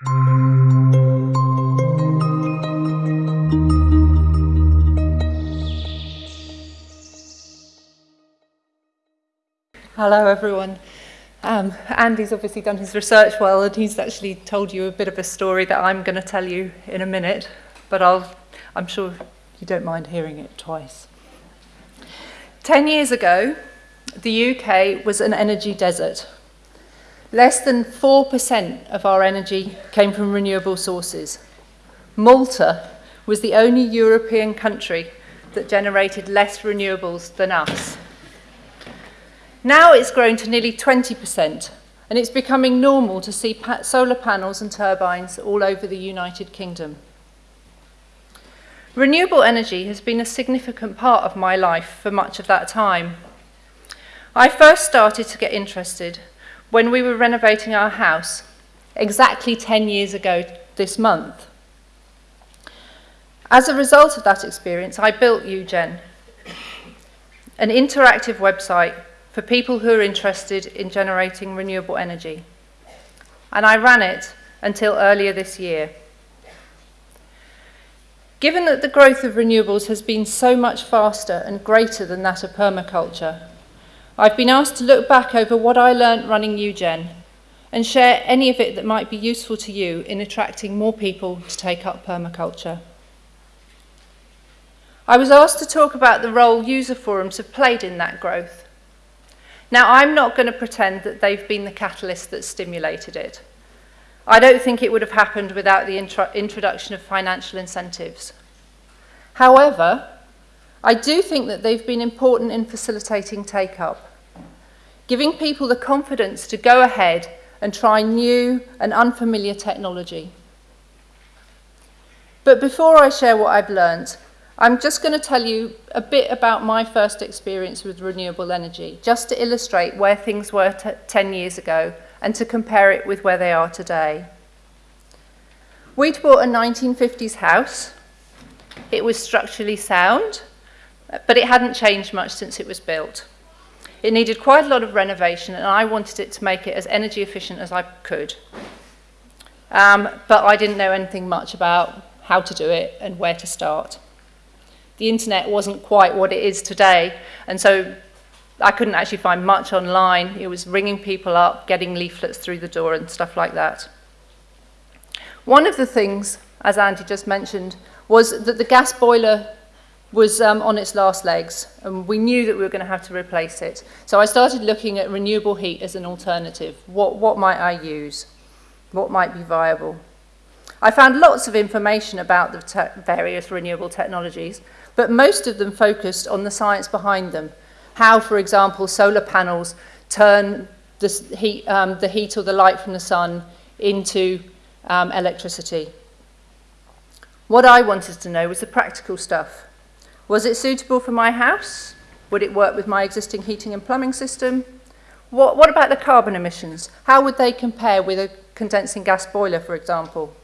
Hello everyone. Um, Andy's obviously done his research well and he's actually told you a bit of a story that I'm going to tell you in a minute, but I'll, I'm sure you don't mind hearing it twice. Ten years ago, the UK was an energy desert. Less than 4% of our energy came from renewable sources. Malta was the only European country that generated less renewables than us. Now it's grown to nearly 20%, and it's becoming normal to see solar panels and turbines all over the United Kingdom. Renewable energy has been a significant part of my life for much of that time. I first started to get interested when we were renovating our house, exactly 10 years ago this month. As a result of that experience, I built YouGen, an interactive website for people who are interested in generating renewable energy. And I ran it until earlier this year. Given that the growth of renewables has been so much faster and greater than that of permaculture, I've been asked to look back over what I learnt running YouGen and share any of it that might be useful to you in attracting more people to take up permaculture. I was asked to talk about the role user forums have played in that growth Now, I'm not going to pretend that they've been the catalyst that stimulated it. I don't think it would have happened without the intro introduction of financial incentives. However, I do think that they've been important in facilitating take-up, giving people the confidence to go ahead and try new and unfamiliar technology. But before I share what I've learned, I'm just going to tell you a bit about my first experience with renewable energy, just to illustrate where things were 10 years ago and to compare it with where they are today. We'd bought a 1950s house. It was structurally sound, but it hadn't changed much since it was built. It needed quite a lot of renovation, and I wanted it to make it as energy efficient as I could. Um, but I didn't know anything much about how to do it and where to start the internet wasn't quite what it is today. And so I couldn't actually find much online. It was ringing people up, getting leaflets through the door and stuff like that. One of the things, as Andy just mentioned, was that the gas boiler was um, on its last legs and we knew that we were going to have to replace it. So I started looking at renewable heat as an alternative. What, what might I use? What might be viable? I found lots of information about the various renewable technologies, but most of them focused on the science behind them. How, for example, solar panels turn the heat, um, the heat or the light from the sun into um, electricity. What I wanted to know was the practical stuff. Was it suitable for my house? Would it work with my existing heating and plumbing system? What, what about the carbon emissions? How would they compare with a condensing gas boiler, for example?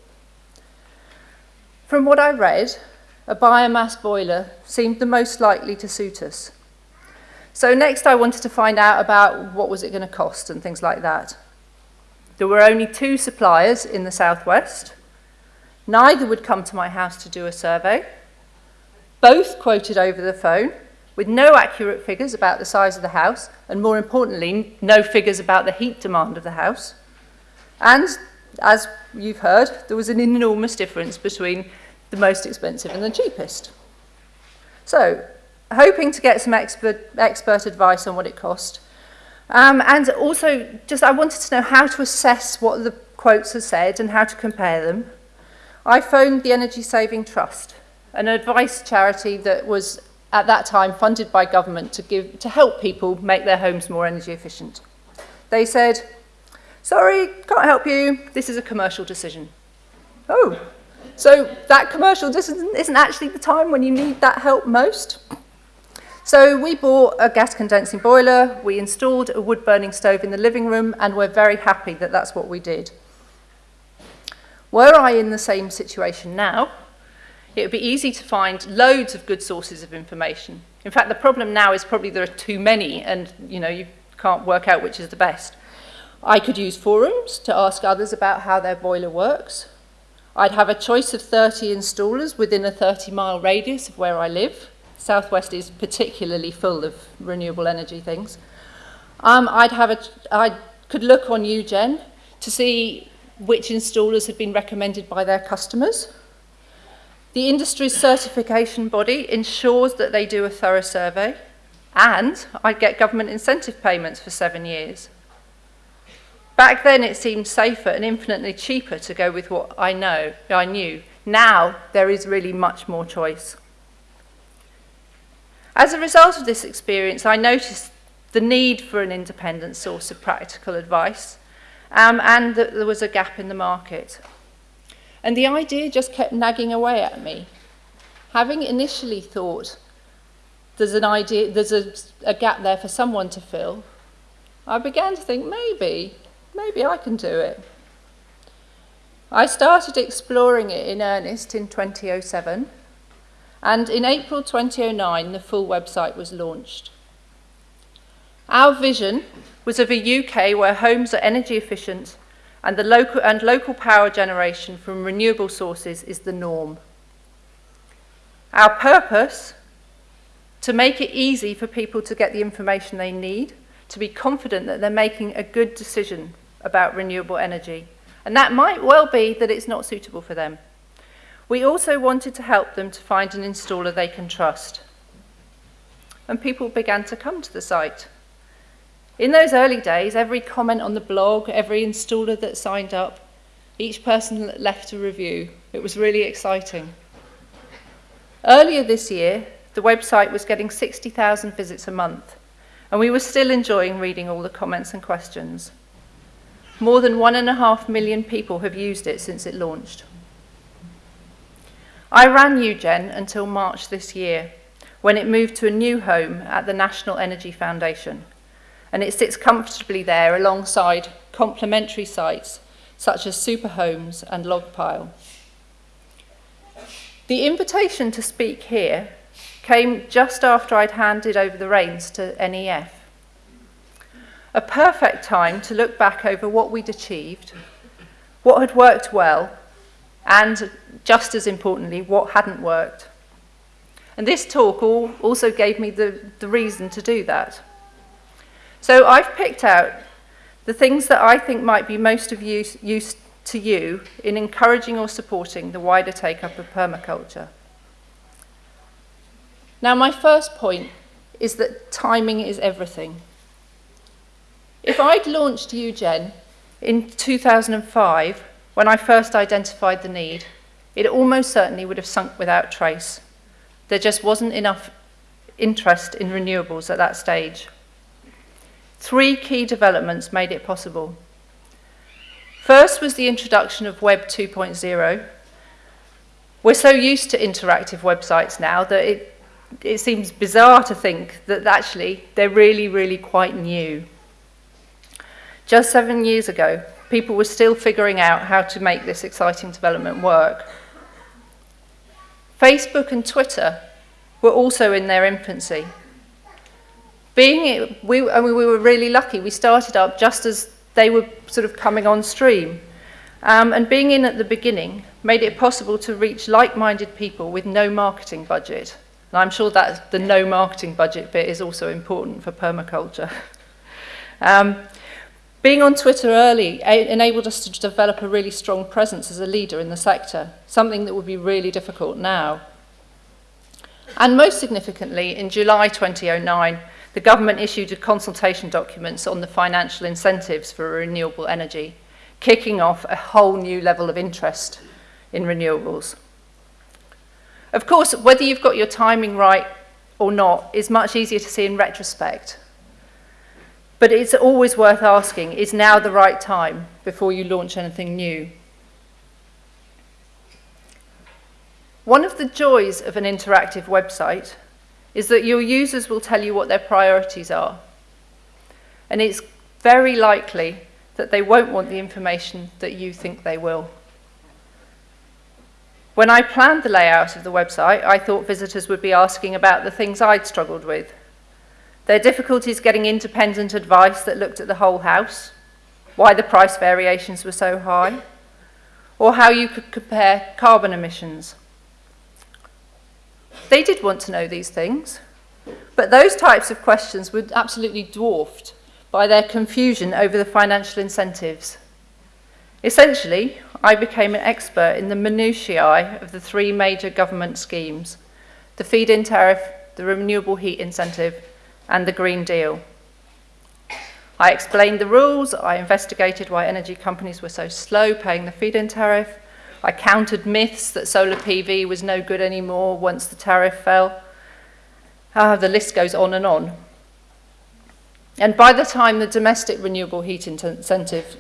From what I read, a biomass boiler seemed the most likely to suit us. So next I wanted to find out about what was it going to cost and things like that. There were only two suppliers in the southwest. Neither would come to my house to do a survey. Both quoted over the phone with no accurate figures about the size of the house and more importantly, no figures about the heat demand of the house. And as you've heard, there was an enormous difference between the most expensive and the cheapest. So, hoping to get some expert, expert advice on what it cost. Um, and also, just I wanted to know how to assess what the quotes have said and how to compare them. I phoned the Energy Saving Trust, an advice charity that was at that time funded by government to, give, to help people make their homes more energy efficient. They said, sorry, can't help you, this is a commercial decision. Oh, so that commercial isn't, isn't actually the time when you need that help most. So we bought a gas condensing boiler, we installed a wood burning stove in the living room, and we're very happy that that's what we did. Were I in the same situation now, it would be easy to find loads of good sources of information. In fact, the problem now is probably there are too many and you know you can't work out which is the best. I could use forums to ask others about how their boiler works. I'd have a choice of 30 installers within a 30 mile radius of where I live. Southwest is particularly full of renewable energy things. Um, I'd have a, I could look on YouGen to see which installers had been recommended by their customers. The industry's certification body ensures that they do a thorough survey and I'd get government incentive payments for seven years. Back then it seemed safer and infinitely cheaper to go with what I know, I knew. Now there is really much more choice. As a result of this experience, I noticed the need for an independent source of practical advice um, and that there was a gap in the market. And the idea just kept nagging away at me. Having initially thought there's an idea, there's a, a gap there for someone to fill, I began to think maybe maybe I can do it. I started exploring it in earnest in 2007, and in April 2009, the full website was launched. Our vision was of a UK where homes are energy efficient and, the local, and local power generation from renewable sources is the norm. Our purpose, to make it easy for people to get the information they need, to be confident that they're making a good decision about renewable energy. And that might well be that it's not suitable for them. We also wanted to help them to find an installer they can trust. And people began to come to the site. In those early days, every comment on the blog, every installer that signed up, each person left a review. It was really exciting. Earlier this year, the website was getting 60,000 visits a month, and we were still enjoying reading all the comments and questions. More than one and a half million people have used it since it launched. I ran YouGen until March this year, when it moved to a new home at the National Energy Foundation, and it sits comfortably there alongside complementary sites such as Superhomes and Logpile. The invitation to speak here came just after I'd handed over the reins to NEF a perfect time to look back over what we'd achieved, what had worked well, and just as importantly, what hadn't worked. And this talk also gave me the, the reason to do that. So I've picked out the things that I think might be most of use, use to you in encouraging or supporting the wider take-up of permaculture. Now, my first point is that timing is everything. If I'd launched YouGen in 2005, when I first identified the need, it almost certainly would have sunk without trace. There just wasn't enough interest in renewables at that stage. Three key developments made it possible. First was the introduction of Web 2.0. We're so used to interactive websites now that it, it seems bizarre to think that actually they're really, really quite new. Just seven years ago, people were still figuring out how to make this exciting development work. Facebook and Twitter were also in their infancy. Being, we, I mean, we were really lucky. We started up just as they were sort of coming on stream. Um, and being in at the beginning made it possible to reach like-minded people with no marketing budget. And I'm sure that the no marketing budget bit is also important for permaculture. um, Being on Twitter early enabled us to develop a really strong presence as a leader in the sector, something that would be really difficult now. And most significantly, in July 2009, the government issued consultation documents on the financial incentives for renewable energy, kicking off a whole new level of interest in renewables. Of course, whether you've got your timing right or not is much easier to see in retrospect. But it's always worth asking, is now the right time before you launch anything new? One of the joys of an interactive website is that your users will tell you what their priorities are. And it's very likely that they won't want the information that you think they will. When I planned the layout of the website, I thought visitors would be asking about the things I'd struggled with, Their difficulties getting independent advice that looked at the whole house, why the price variations were so high, or how you could compare carbon emissions. They did want to know these things, but those types of questions were absolutely dwarfed by their confusion over the financial incentives. Essentially, I became an expert in the minutiae of the three major government schemes, the feed-in tariff, the renewable heat incentive, and the Green Deal. I explained the rules, I investigated why energy companies were so slow paying the feed-in tariff, I countered myths that solar PV was no good anymore once the tariff fell. Uh, the list goes on and on. And by the time the domestic renewable heat incentive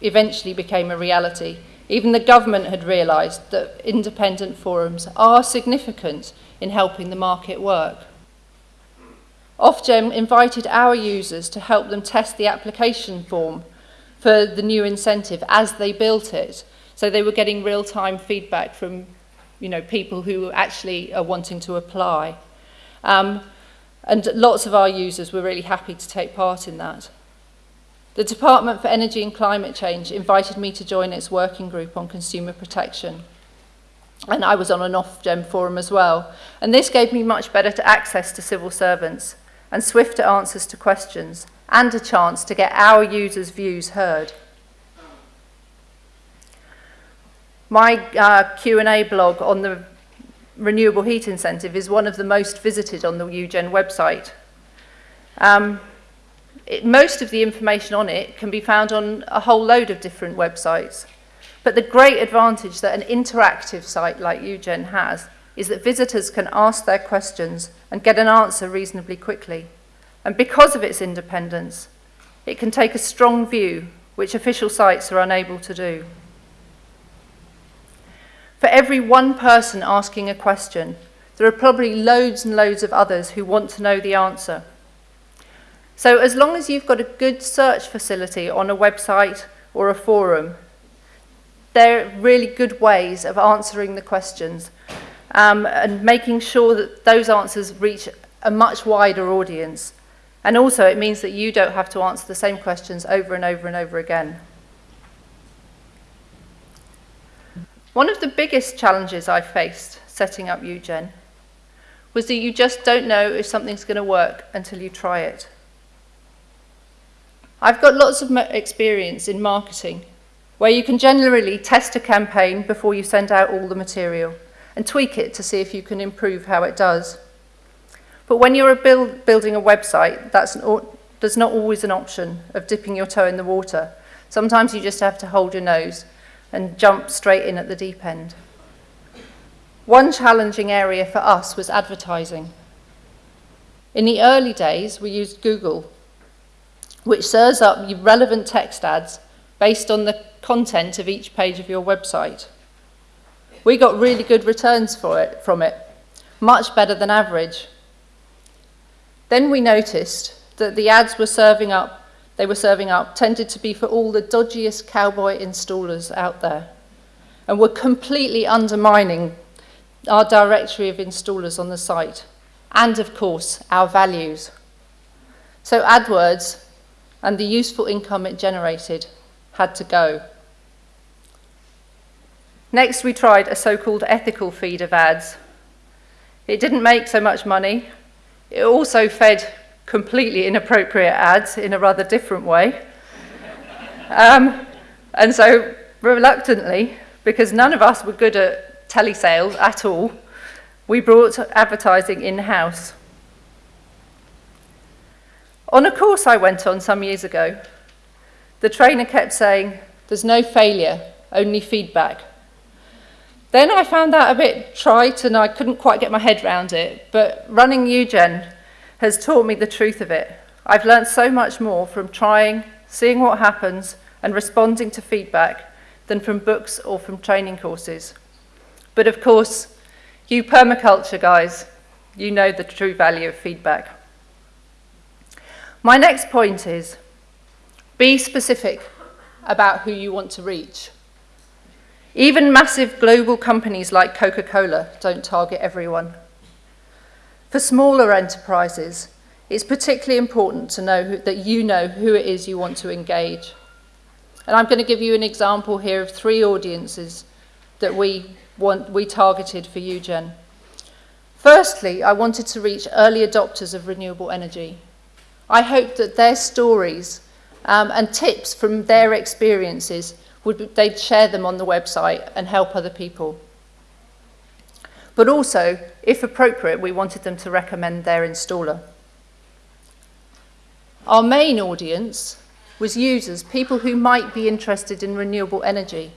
eventually became a reality, even the government had realised that independent forums are significant in helping the market work. Ofgem invited our users to help them test the application form for the new incentive as they built it. So they were getting real-time feedback from you know, people who actually are wanting to apply. Um, and lots of our users were really happy to take part in that. The Department for Energy and Climate Change invited me to join its working group on consumer protection. And I was on an Ofgem forum as well. And this gave me much better access to civil servants and swifter answers to questions, and a chance to get our users' views heard. My uh, Q&A blog on the renewable heat incentive is one of the most visited on the YouGen website. Um, it, most of the information on it can be found on a whole load of different websites. But the great advantage that an interactive site like YouGen has is that visitors can ask their questions and get an answer reasonably quickly. And because of its independence, it can take a strong view, which official sites are unable to do. For every one person asking a question, there are probably loads and loads of others who want to know the answer. So as long as you've got a good search facility on a website or a forum, they're really good ways of answering the questions um, and making sure that those answers reach a much wider audience. And also it means that you don't have to answer the same questions over and over and over again. One of the biggest challenges I faced setting up YouGen was that you just don't know if something's going to work until you try it. I've got lots of experience in marketing where you can generally test a campaign before you send out all the material and tweak it to see if you can improve how it does. But when you're a build, building a website, that's an, there's not always an option of dipping your toe in the water. Sometimes you just have to hold your nose and jump straight in at the deep end. One challenging area for us was advertising. In the early days, we used Google, which serves up relevant text ads based on the content of each page of your website. We got really good returns for it, from it, much better than average. Then we noticed that the ads were serving up, they were serving up tended to be for all the dodgiest cowboy installers out there and were completely undermining our directory of installers on the site and of course our values. So AdWords and the useful income it generated had to go. Next, we tried a so-called ethical feed of ads. It didn't make so much money. It also fed completely inappropriate ads in a rather different way. Um, and so, reluctantly, because none of us were good at telesales at all, we brought advertising in-house. On a course I went on some years ago, the trainer kept saying, there's no failure, only feedback. Then I found that a bit trite and I couldn't quite get my head around it, but running YouGen has taught me the truth of it. I've learned so much more from trying, seeing what happens, and responding to feedback than from books or from training courses. But of course, you permaculture guys, you know the true value of feedback. My next point is, be specific about who you want to reach. Even massive global companies like Coca-Cola don't target everyone. For smaller enterprises, it's particularly important to know who, that you know who it is you want to engage. And I'm going to give you an example here of three audiences that we, want, we targeted for YouGen. Firstly, I wanted to reach early adopters of renewable energy. I hoped that their stories um, and tips from their experiences, would, they'd share them on the website and help other people. But also, if appropriate, we wanted them to recommend their installer. Our main audience was users, people who might be interested in renewable energy.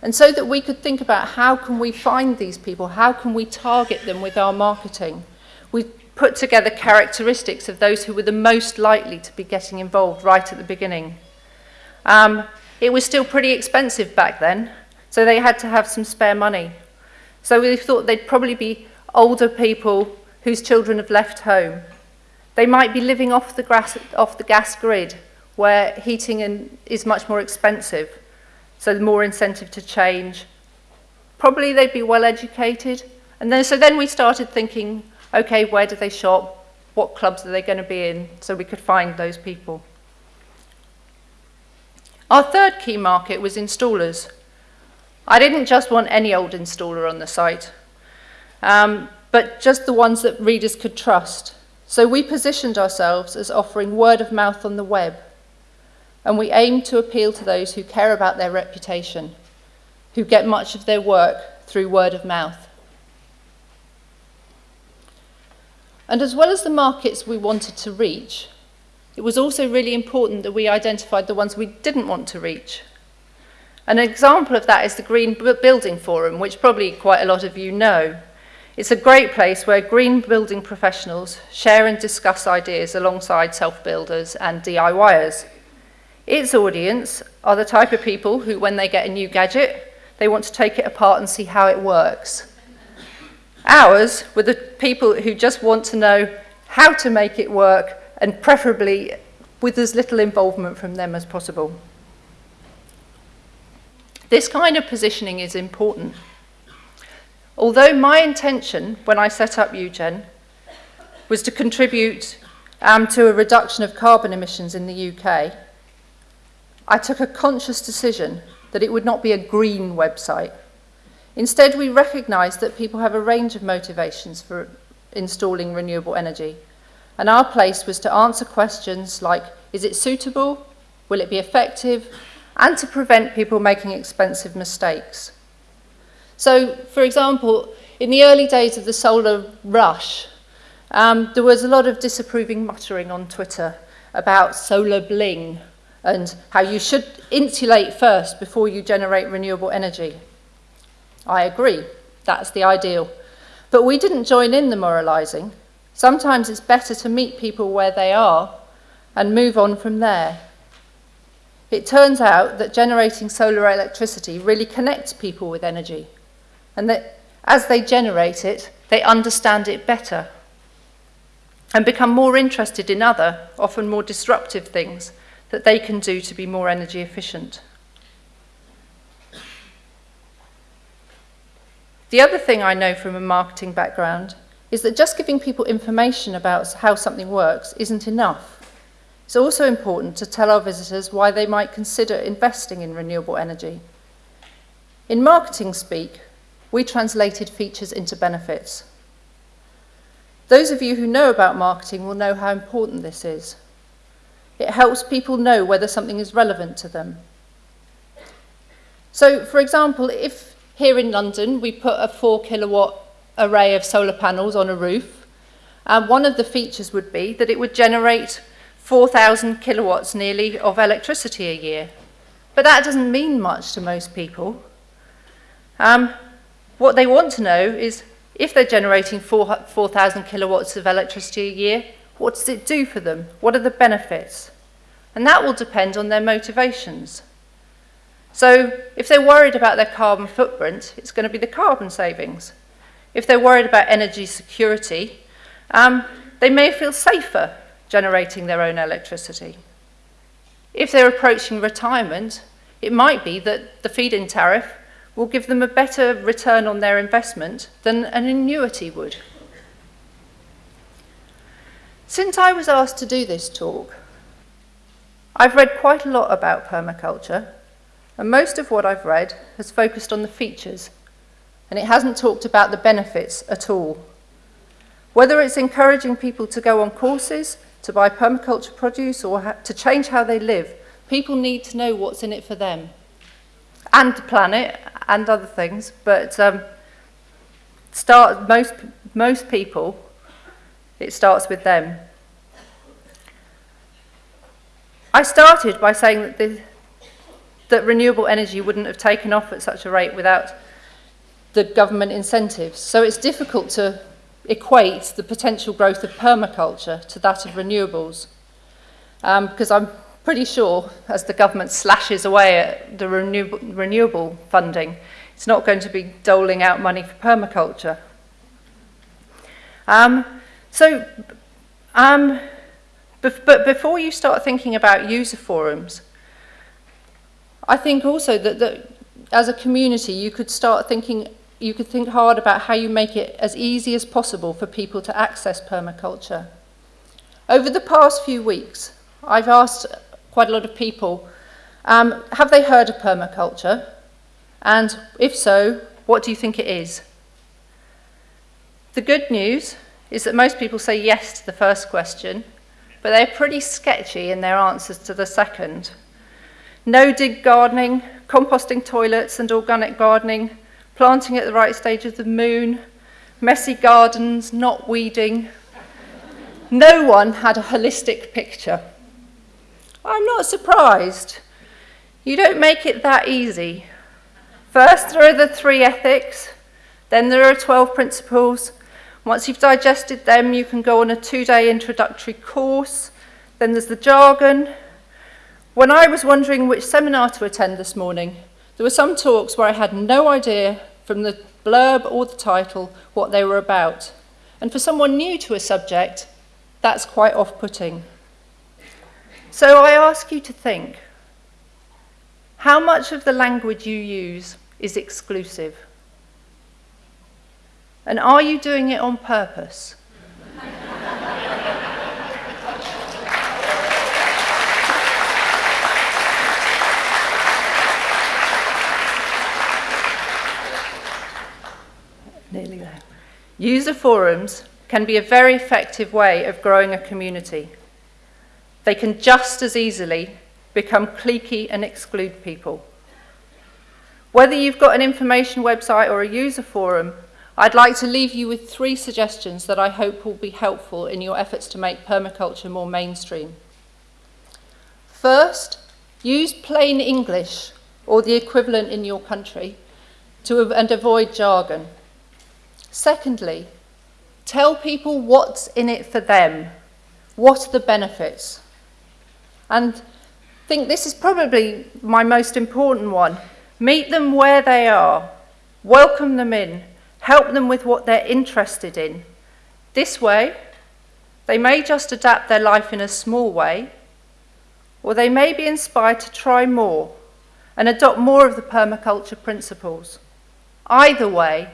And so that we could think about how can we find these people, how can we target them with our marketing. We put together characteristics of those who were the most likely to be getting involved right at the beginning. Um, it was still pretty expensive back then, so they had to have some spare money. So we thought they'd probably be older people whose children have left home. They might be living off the, grass, off the gas grid, where heating in, is much more expensive, so more incentive to change. Probably they'd be well educated. And then, so then we started thinking, okay, where do they shop? What clubs are they going to be in? So we could find those people. Our third key market was installers. I didn't just want any old installer on the site, um, but just the ones that readers could trust. So we positioned ourselves as offering word of mouth on the web, and we aimed to appeal to those who care about their reputation, who get much of their work through word of mouth. And as well as the markets we wanted to reach, it was also really important that we identified the ones we didn't want to reach. An example of that is the Green Building Forum, which probably quite a lot of you know. It's a great place where green building professionals share and discuss ideas alongside self-builders and DIYers. Its audience are the type of people who, when they get a new gadget, they want to take it apart and see how it works. Ours were the people who just want to know how to make it work and preferably with as little involvement from them as possible. This kind of positioning is important. Although my intention when I set up YouGen was to contribute um, to a reduction of carbon emissions in the UK, I took a conscious decision that it would not be a green website. Instead, we recognised that people have a range of motivations for installing renewable energy. And our place was to answer questions like, is it suitable? Will it be effective? And to prevent people making expensive mistakes. So, for example, in the early days of the solar rush, um, there was a lot of disapproving muttering on Twitter about solar bling and how you should insulate first before you generate renewable energy. I agree, that's the ideal. But we didn't join in the moralising. Sometimes it's better to meet people where they are and move on from there. It turns out that generating solar electricity really connects people with energy, and that as they generate it, they understand it better and become more interested in other, often more disruptive things that they can do to be more energy efficient. The other thing I know from a marketing background is that just giving people information about how something works isn't enough. It's also important to tell our visitors why they might consider investing in renewable energy. In marketing speak, we translated features into benefits. Those of you who know about marketing will know how important this is. It helps people know whether something is relevant to them. So, for example, if here in London we put a 4 kilowatt array of solar panels on a roof, uh, one of the features would be that it would generate 4,000 kilowatts nearly of electricity a year. But that doesn't mean much to most people. Um, what they want to know is if they're generating 4,000 kilowatts of electricity a year, what does it do for them? What are the benefits? And that will depend on their motivations. So if they're worried about their carbon footprint, it's going to be the carbon savings. If they're worried about energy security, um, they may feel safer generating their own electricity. If they're approaching retirement, it might be that the feed-in tariff will give them a better return on their investment than an annuity would. Since I was asked to do this talk, I've read quite a lot about permaculture, and most of what I've read has focused on the features, and it hasn't talked about the benefits at all. Whether it's encouraging people to go on courses, to buy permaculture produce, or to change how they live, people need to know what's in it for them and the planet and other things, but um, start most most people it starts with them. I started by saying that, the, that renewable energy wouldn't have taken off at such a rate without the government incentives. So it's difficult to equate the potential growth of permaculture to that of renewables. Um, because I'm pretty sure as the government slashes away at the renewable, renewable funding, it's not going to be doling out money for permaculture. Um, so, um, but before you start thinking about user forums, I think also that, that as a community, you could start thinking, you could think hard about how you make it as easy as possible for people to access permaculture. Over the past few weeks, I've asked quite a lot of people, um, have they heard of permaculture? And if so, what do you think it is? The good news is that most people say yes to the first question, but they're pretty sketchy in their answers to the second. No-dig gardening, composting toilets and organic gardening, planting at the right stage of the moon, messy gardens, not weeding. No one had a holistic picture. I'm not surprised. You don't make it that easy. First, there are the three ethics, then there are 12 principles. Once you've digested them, you can go on a two-day introductory course. Then there's the jargon. When I was wondering which seminar to attend this morning, there were some talks where I had no idea from the blurb or the title what they were about. And for someone new to a subject, that's quite off-putting. So I ask you to think, how much of the language you use is exclusive? And are you doing it on purpose? Nearly there. User forums can be a very effective way of growing a community. They can just as easily become cliquey and exclude people. Whether you've got an information website or a user forum, I'd like to leave you with three suggestions that I hope will be helpful in your efforts to make permaculture more mainstream. First, use plain English or the equivalent in your country to, and avoid jargon. Secondly, tell people what's in it for them. What are the benefits? And I think this is probably my most important one. Meet them where they are, welcome them in, help them with what they're interested in. This way, they may just adapt their life in a small way, or they may be inspired to try more and adopt more of the permaculture principles. Either way,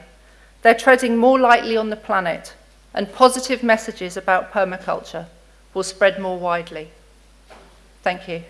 they're treading more lightly on the planet, and positive messages about permaculture will spread more widely. Thank you.